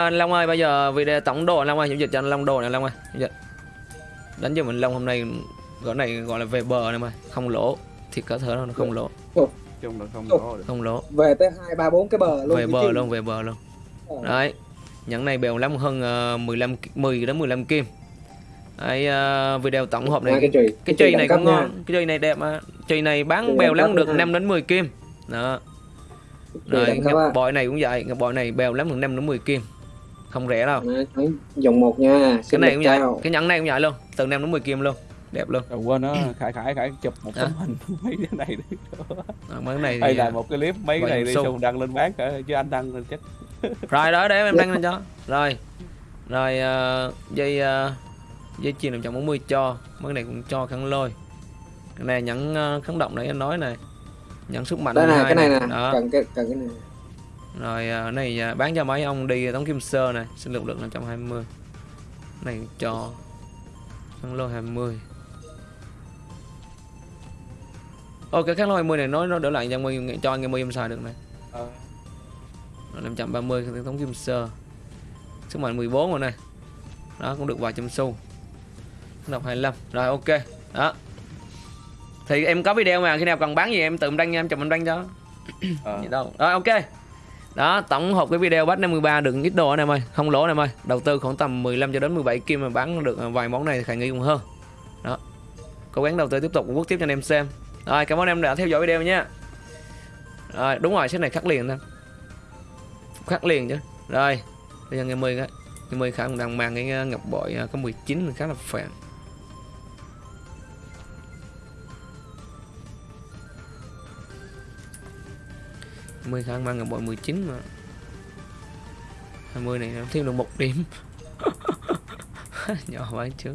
Anh Long ơi, bây giờ video tổng đồ anh Long ơi, giao dịch cho anh Long đồ này Long ơi. Dịch. Đánh cho mình Long hôm nay gọi này gọi là về bờ này mà, không lỗ. Thiệt có thể nó không lỗ, chung là không có được không lỗ. về tới hai ba bốn cái bờ luôn Về bờ chứ. luôn, về bờ luôn. Ờ. Đấy. Nhẫn này bèo lắm hơn ờ, 15 ki- 10 đến 15 kim. Đấy ờ, video tổng hợp này cái chùy cái này cũng nha. ngon, cái chùy này đẹp mà. Chùy này bán Chùy bèo lắm được nha. 5 đến 10 kim. Đó. Rồi bội này cũng vậy, bội này bèo lắm được 5 đến 10 kim. Không rẻ đâu. Đấy, dòng một nha Cái này cũng vậy, cái nhẫn này cũng vậy luôn, từ 5 đến 10 kim luôn. Đẹp luôn. Rồi quên đó khải khải khải chụp một tấm hình mấy cái này đi. Ờ, mấy cái này hay là một cái clip mấy cái này đi xong đăng lên bán cả chứ anh đăng lên chết rồi đó để em đăng lên cho. Rồi. Rồi ờ, dây ờ, dây chuyền 540 cho. Mấy cái này cũng cho khăn lôi. Cái này nhẫn uh, kháng động nãy anh nói này. Nhẫn sức mạnh đây 12 cái này nè. Đó. Cần cái cần cái này rồi ờ, này ờ, bán cho mấy ông đi tống kim sơ này sinh lực lượng 520 này cho khăn lôi 20 Ồ cái kháng lôi 20 này nói nó đỡ lại cho người cho anh em xài được này Ờ, Rồi 530 cái thống kim sơ. Sức mạnh 14 rồi này Đó cũng được vài trăm xu. Đọc 25 Rồi ok. Đó. Thì em có video mà khi nào cần bán gì em tự em đăng em chụp em đăng cho. Ờ. gì đâu. Rồi ok đó, tổng hợp cái video batch 53 được ít đồ anh em ơi, không lỗ anh em ơi. Đầu tư khoảng tầm 15 cho đến 17 kim mà bán được vài món này thì khả nghi cũng hơn. Đó. Cố gắng đầu tư tiếp tục, quốc tiếp cho anh em xem. Rồi, cảm ơn em đã theo dõi video nha. Rồi, đúng rồi set này khắc liền thôi khắc liền chứ. Rồi, bây giờ ngày 10 ngày 10 khả năng đang mang cái ờ, ngọc bội ờ, có 19 khá là phèn. 10 khả năng là bội 19 mà. 20 này nó thêm được một điểm. Nhỏ quá, trước.